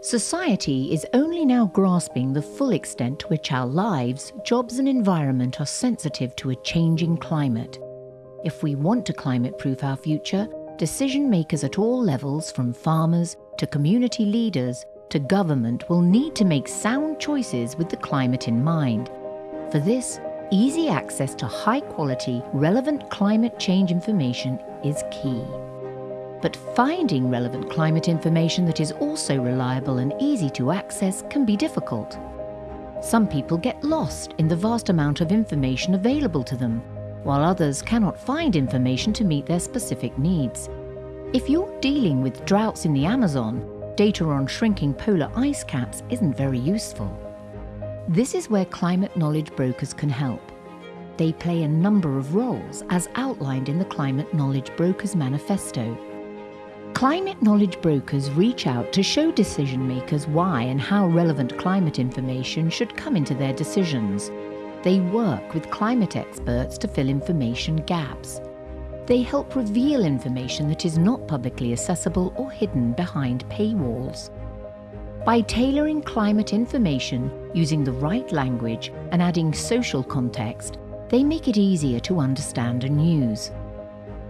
Society is only now grasping the full extent to which our lives, jobs and environment are sensitive to a changing climate. If we want to climate-proof our future, decision makers at all levels, from farmers to community leaders to government, will need to make sound choices with the climate in mind. For this, easy access to high-quality, relevant climate change information is key. But finding relevant climate information that is also reliable and easy to access can be difficult. Some people get lost in the vast amount of information available to them, while others cannot find information to meet their specific needs. If you're dealing with droughts in the Amazon, data on shrinking polar ice caps isn't very useful. This is where climate knowledge brokers can help. They play a number of roles as outlined in the Climate Knowledge Brokers Manifesto. Climate knowledge brokers reach out to show decision makers why and how relevant climate information should come into their decisions. They work with climate experts to fill information gaps. They help reveal information that is not publicly accessible or hidden behind paywalls. By tailoring climate information using the right language and adding social context, they make it easier to understand and use.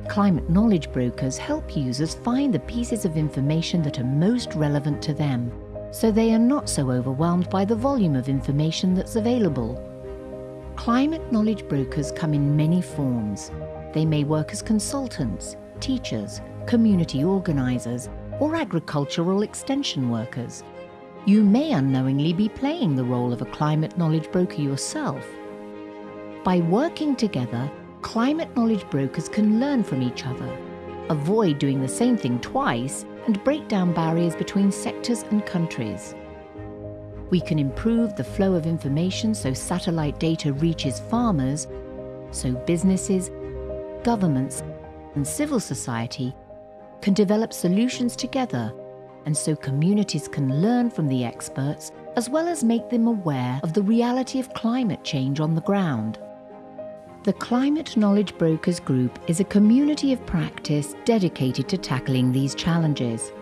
Climate knowledge brokers help users find the pieces of information that are most relevant to them, so they are not so overwhelmed by the volume of information that's available. Climate knowledge brokers come in many forms. They may work as consultants, teachers, community organisers, or agricultural extension workers. You may unknowingly be playing the role of a climate knowledge broker yourself. By working together, climate knowledge brokers can learn from each other, avoid doing the same thing twice, and break down barriers between sectors and countries. We can improve the flow of information so satellite data reaches farmers, so businesses, governments and civil society can develop solutions together and so communities can learn from the experts as well as make them aware of the reality of climate change on the ground. The Climate Knowledge Brokers Group is a community of practice dedicated to tackling these challenges.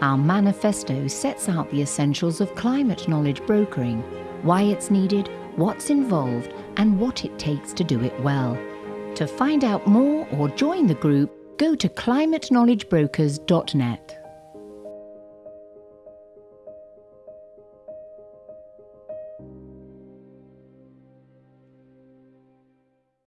Our manifesto sets out the essentials of climate knowledge brokering, why it's needed, what's involved and what it takes to do it well. To find out more or join the group, go to climateknowledgebrokers.net.